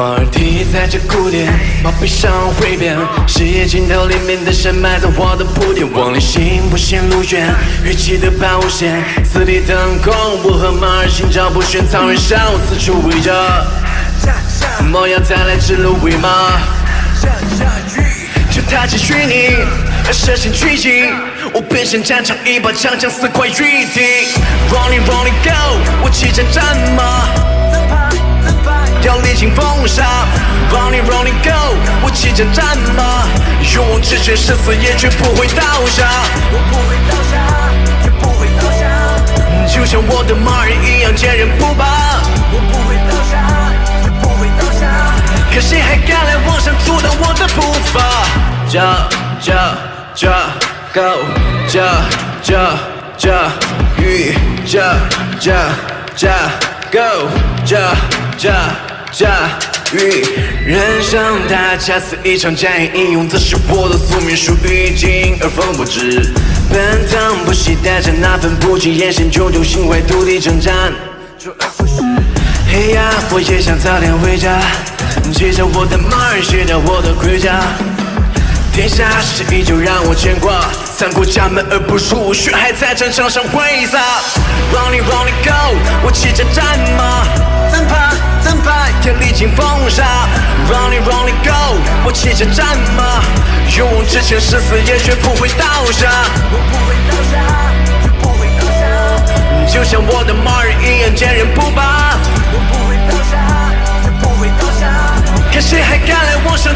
马尔蒂在这古典，马背上挥鞭，视野尽头里面的山埋在我的铺垫，往里行不显路远，乐器的保护线，四地腾空，我和马儿心照不宣，草原上四处围着，猫要再来指鹿为马，就踏进虚拟，射线狙击，我变身战场一把长枪四块玉体，Rolling Rolling Go，我骑着战马。要历经风沙，Running Running Go，我骑着战马，勇往直前，誓死也绝不会倒下。我不会倒下，绝不会倒下。就像我的马儿一样坚韧不拔。我不会倒下，绝不会倒下。可谁还敢来妄想阻挡我的步伐？Ja Ja Ja Go Ja Ja Ja 雨 Ja Ja Ja Go Ja Ja。驾驭人生它恰似一场战役，英勇则是我的宿命，属于今而风不止。奔腾不息，带着那份不羁，眼神炯炯心怀土地征战。嘿呀，我也想早点回家，骑着我的马儿，卸掉我的盔甲。天下事依旧让我牵挂，三过家门而不入，血还在战场上挥洒。Running running go，我骑着战马，我骑着战马，勇往直前，誓死也绝不会倒下。我不会倒下，绝不会倒下。就像我的马儿一样坚韧不拔。我不会倒下，绝不会倒下。看谁还敢来往上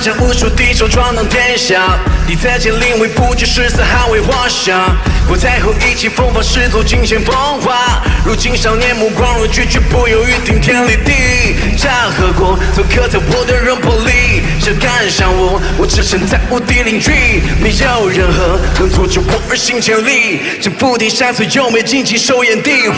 将无数敌手闯荡天下，你在剑临危不惧誓死捍卫华夏。过太后意气风发，师徒尽显风华。如今少年目光若炬，绝不犹豫顶天立地。战和国都刻在我的肉魄里，谁敢伤我，我只身在无敌领域。没有任何能阻止我而行千里，征服天下最优美竞技首演地。